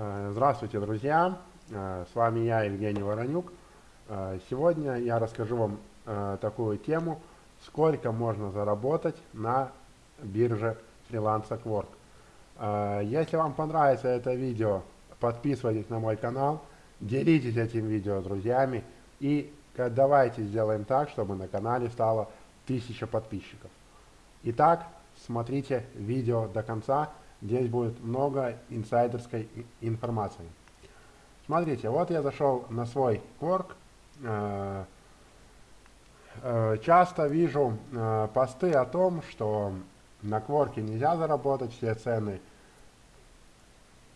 Э, здравствуйте, друзья! Э, с вами я, Евгений Воронюк. Э, сегодня я расскажу вам такую тему, сколько можно заработать на бирже Freelancer Quark. Если вам понравится это видео, подписывайтесь на мой канал, делитесь этим видео с друзьями и давайте сделаем так, чтобы на канале стало 1000 подписчиков. Итак, смотрите видео до конца, здесь будет много инсайдерской информации. Смотрите, вот я зашел на свой Quark, э, э, часто вижу э, посты о том, что на Кворке нельзя заработать, все цены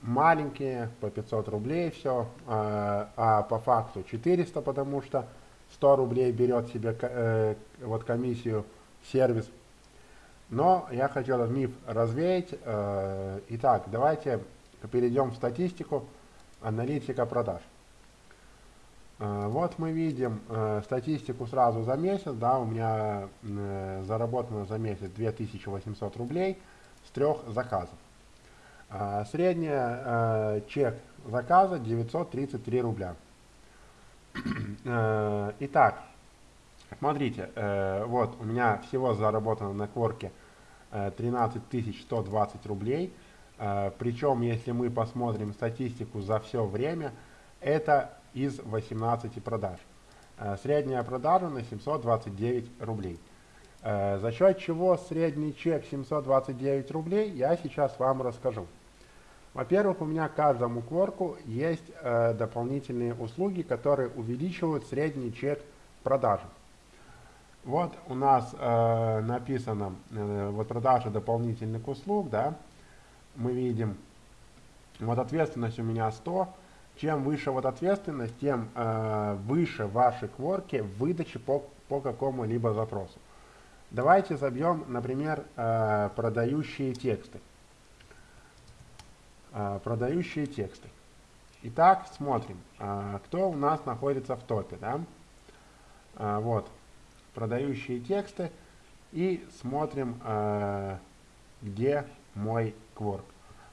маленькие, по 500 рублей все, а по факту 400, потому что 100 рублей берет себе вот комиссию сервис но я этот миф развеять. Э, итак, давайте перейдем в статистику аналитика продаж. Э, вот мы видим э, статистику сразу за месяц, да, у меня заработано за месяц 2800 рублей с трех заказов. Средняя чек заказа 933 рубля. Итак, смотрите, вот у меня всего заработано на кворке 13 120 рублей. Э, Причем, если мы посмотрим статистику за все время, это из 18 продаж. Э, средняя продажа на 729 рублей. Э, за счет чего средний чек 729 рублей, я сейчас вам расскажу. Во-первых, у меня каждому кворку есть дополнительные услуги, которые увеличивают средний чек продажи. Вот у нас э, написано э, вот продажа дополнительных услуг, да, мы видим, вот ответственность у меня 100, чем выше вот ответственность, тем э, выше ваши кворки в выдаче по, по какому-либо запросу. Давайте забьем, например, э, продающие тексты. Э, продающие тексты. Итак, смотрим, э, кто у нас находится в топе, да. Э, вот, продающие тексты и смотрим, э, где мой кворк.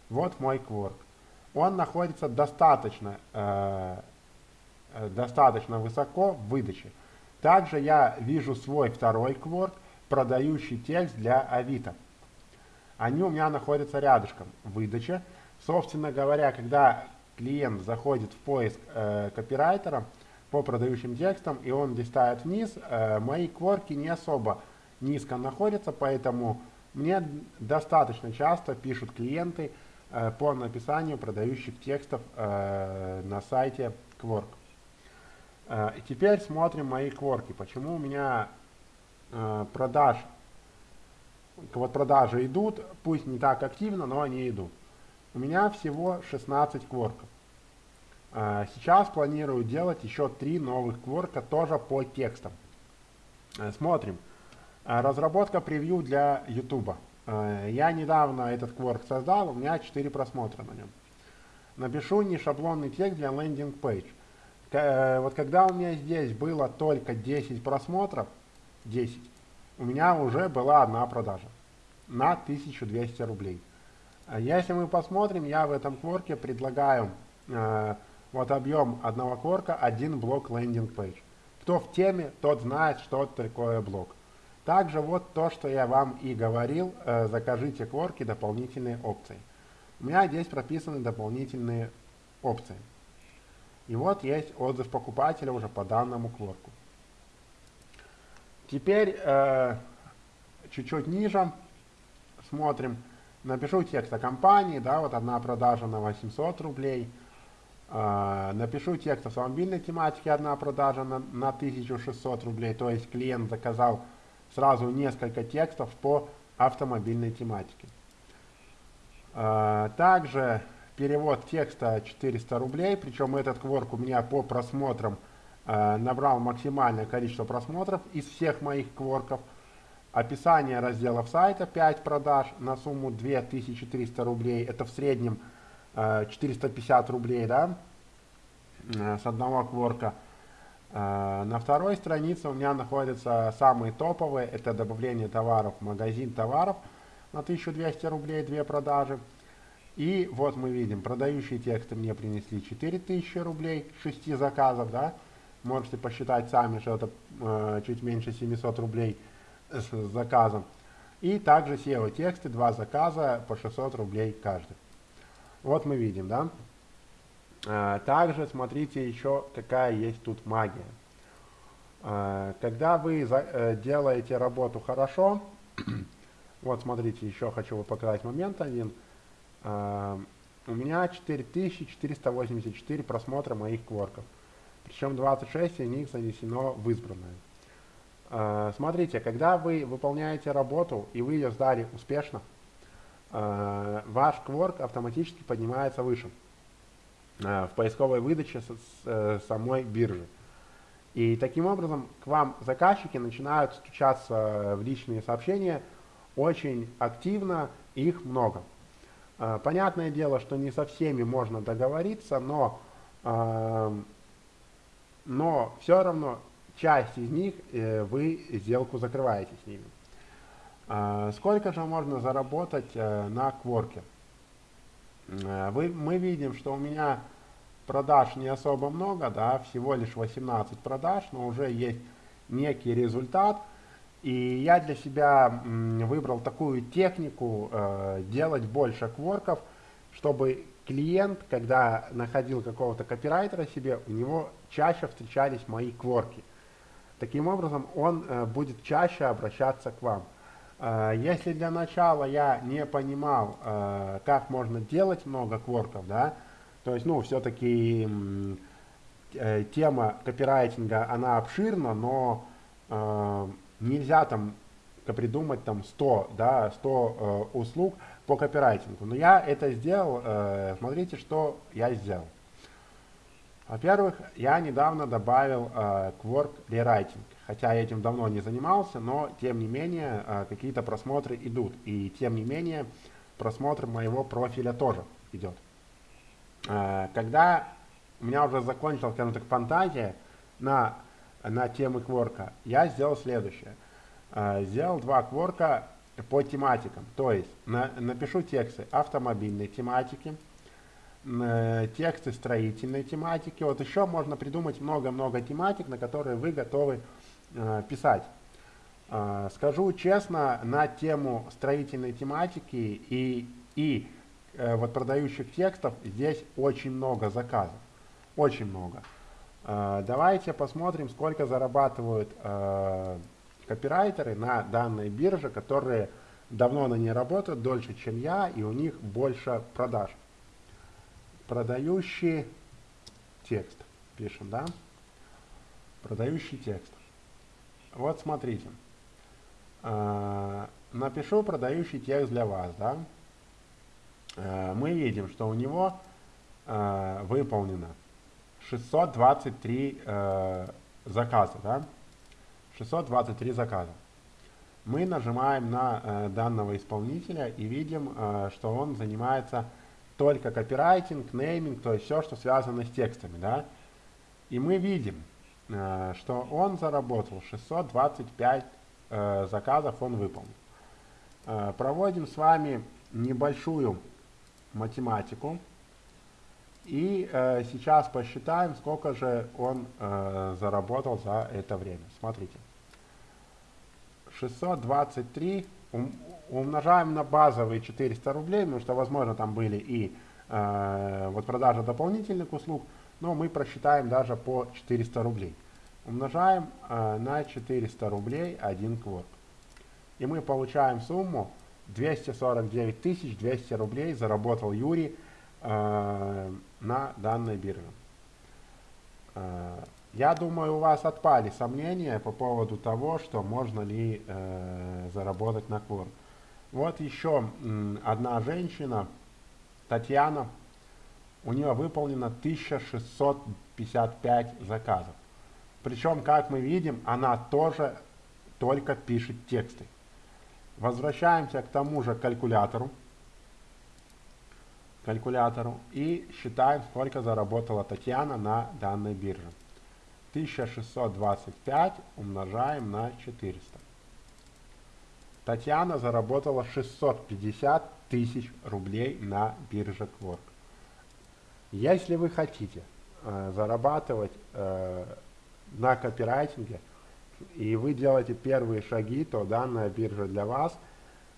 Вот мой кворк. Он находится достаточно, э, э, достаточно высоко в выдаче. Также я вижу свой второй кворк, продающий текст для Авито. Они у меня находятся рядышком в выдаче. Собственно говоря, когда клиент заходит в поиск э, копирайтера, по продающим текстам, и он листает вниз. Э, мои кворки не особо низко находятся, поэтому мне достаточно часто пишут клиенты э, по написанию продающих текстов э, на сайте Quark. И теперь смотрим мои кворки. Почему у меня продаж, вот продажи идут, пусть не так активно, но они идут. У меня всего 16 кворков. А, сейчас планирую делать еще три новых кворка тоже по текстам. Э, смотрим. А, разработка превью для YouTube. А, я недавно этот кворк создал, у меня 4 просмотра на нем. Напишу не шаблонный текст для лендинг пейдж. Э, вот когда у меня здесь было только 10 просмотров, 10, у меня уже была одна продажа на 1200 рублей. Если мы посмотрим, я в этом кворке предлагаю э, вот объем одного кворка, один блок лендинг пейдж. Кто в теме, тот знает, что такое блок. Также вот то, что я вам и говорил, э, закажите кворки дополнительные опции. У меня здесь прописаны дополнительные опции. И вот есть отзыв покупателя уже по данному кворку. Теперь э, чуть-чуть э, ниже смотрим. Напишу текст о компании, да, вот одна продажа на 800 рублей. А, напишу текст автомобильной тематики, одна продажа на, на 1600 рублей, то есть клиент заказал сразу несколько текстов по автомобильной тематике. А, также перевод текста 400 рублей, причем этот кворк у меня по просмотрам а, набрал максимальное количество просмотров из всех моих кворков. Описание разделов сайта 5 продаж на сумму 2300 рублей, это в среднем 450 рублей, да, э, с одного кворка. Э, на второй странице у меня находятся самые топовые, это добавление товаров, магазин товаров на 1200 рублей, две продажи. И вот мы видим, продающие тексты мне принесли 4000 рублей, 6 заказов, да, можете посчитать сами, что это э, чуть меньше 700 рублей с заказом. И также SEO тексты, два заказа по 600 рублей каждый. Вот мы видим, да. А, также смотрите еще какая есть тут магия. А, когда вы э, делаете работу хорошо, вот смотрите, еще хочу вы показать момент один. А, у меня 4484 просмотра моих кворков. Причем 26 из них занесено в избранное. Смотрите, когда вы выполняете работу и вы ее сдали успешно, ваш кворк автоматически поднимается выше uh, в поисковой выдаче с, с самой биржи. И таким образом к вам заказчики начинают стучаться в личные сообщения очень активно, их много. Понятное дело, что не со всеми можно договориться, но, но все равно часть из них э, вы сделку закрываете с ними. А, сколько же можно заработать э, на кворке? Э, вы, мы видим, что у меня продаж не особо много, да, всего лишь 18 продаж, но уже есть некий результат. И я для себя выбрал такую технику э, делать больше кворков, чтобы клиент, когда находил какого-то копирайтера себе, у него чаще встречались мои кворки. Таким образом, он будет чаще обращаться к вам. Э, если для начала я не понимал, э, как можно делать много кворков, да, то есть, ну, все-таки э, тема копирайтинга, она обширна, но э, нельзя там придумать там 100, да, 100 э, услуг по копирайтингу. Но я это сделал, э, смотрите, что я сделал. Во-первых, я недавно добавил э, Quark хотя я этим давно не занимался, но тем не менее э, какие-то просмотры идут, и тем не менее просмотр моего профиля тоже идет. Э, когда у меня уже закончилась, скажем так, фантазия на, на темы кворка, я сделал следующее. Э, сделал два кворка по тематикам, то есть на, напишу тексты автомобильной тематики, Э, тексты строительной тематики. Вот еще можно придумать много-много тематик, на которые вы готовы писать. Э, скажу честно, на тему строительной тематики и, и э, вот продающих текстов здесь очень много заказов. Очень много. Э, давайте посмотрим, сколько зарабатывают э, копирайтеры на данной бирже, которые давно на ней работают, дольше, чем я, и у них больше продаж продающий текст. Пишем, да? Продающий текст. Вот смотрите. А, напишу продающий текст для вас, да? А, мы видим, что у него а, выполнено 623 заказа, да? 623 заказа. Мы нажимаем на данного исполнителя и видим, что он занимается только копирайтинг, нейминг, то есть все, что связано с текстами, да. И мы видим, э, что он заработал 625 э, заказов, он выполнил. Э, проводим с вами небольшую математику. И э, сейчас посчитаем, сколько же он э, заработал за это время. Смотрите. 623 умножаем на базовые 400 рублей, потому что, возможно, там были и э, вот продажа дополнительных услуг, но мы просчитаем даже по 400 рублей. Умножаем э, на 400 рублей один квот. И мы получаем сумму 249 200 рублей заработал Юрий э, на данной бирже. Э, я думаю, у вас отпали сомнения по поводу того, что можно ли э, заработать на квор. Вот еще одна женщина, Татьяна, у нее выполнено 1655 заказов. Причем, как мы видим, она тоже только пишет тексты. Возвращаемся к тому же калькулятору. Калькулятору и считаем, сколько заработала Татьяна на данной бирже. 1625 умножаем на 400. Татьяна заработала 650 тысяч рублей на бирже Quark. Если вы хотите э, зарабатывать э, на копирайтинге, и вы делаете первые шаги, то данная биржа для вас.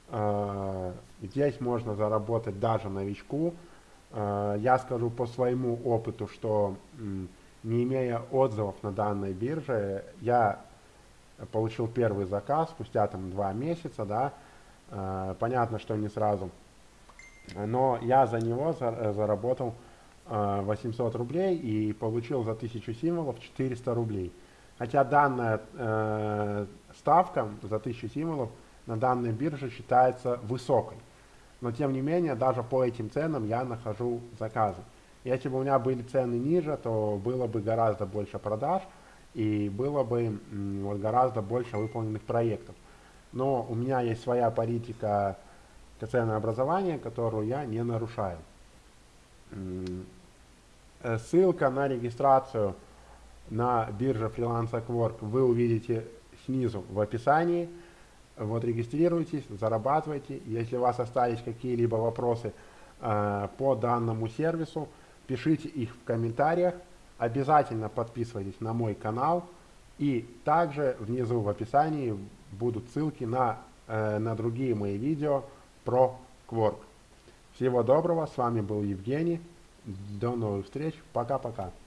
Э, здесь можно заработать даже новичку. Э, я скажу по своему опыту, что не имея отзывов на данной бирже, я получил первый заказ спустя там два месяца, да, э, понятно, что не сразу, но я за него заработал 800 рублей и получил за 1000 символов 400 рублей. Хотя данная э, ставка за 1000 символов на данной бирже считается высокой. Но тем не менее, даже по этим ценам я нахожу заказы. Если бы у меня были цены ниже, то было бы гораздо больше продаж и было бы гораздо больше выполненных проектов. Но у меня есть своя политика ценообразования, которую я не нарушаю. Э, ссылка на регистрацию на бирже Freelance Work вы увидите снизу в описании. Вот регистрируйтесь, зарабатывайте. Если у вас остались какие-либо вопросы э, по данному сервису, пишите их в комментариях. Обязательно подписывайтесь на мой канал. И также внизу в описании будут ссылки на, э, на другие мои видео про Quark. Всего доброго, с вами был Евгений. До новых встреч, пока-пока.